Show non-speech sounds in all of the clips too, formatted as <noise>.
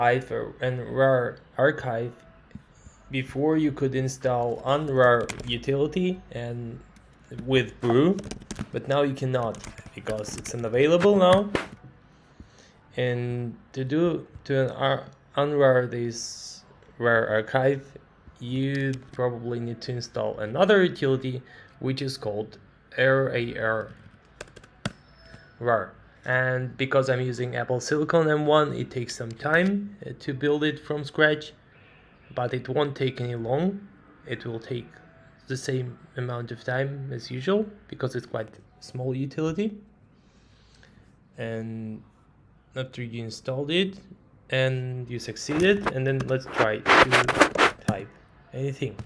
and rar archive before you could install unrar utility and with brew but now you cannot because it's unavailable now. And to do to unrar this rar archive you probably need to install another utility which is called rar rar and because I'm using Apple Silicon M1 it takes some time uh, to build it from scratch but it won't take any long. It will take the same amount of time as usual because it's quite small utility. And after you installed it and you succeeded and then let's try to type anything.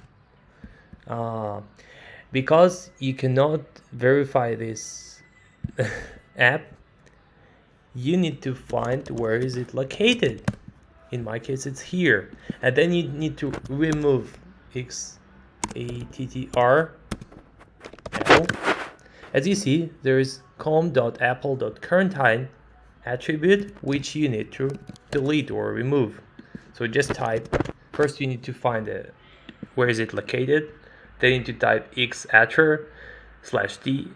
Uh, because you cannot verify this <laughs> app you need to find where is it located. In my case it's here. And then you need to remove x a t t r. Apple as you see there is com.apple.quarantine attribute which you need to delete or remove. So just type first you need to find it where is it located. Then you need to type x slash d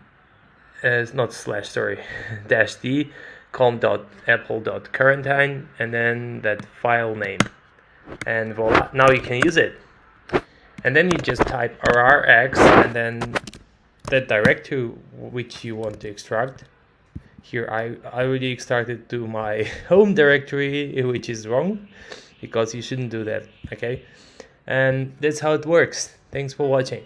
as uh, not slash sorry <laughs> dash d com.apple.quarantine and then that file name. And voila now you can use it. And then you just type rrx and then that directory which you want to extract. Here I, I already extracted to my <laughs> home directory which is wrong because you shouldn't do that okay? And that's how it works. Thanks for watching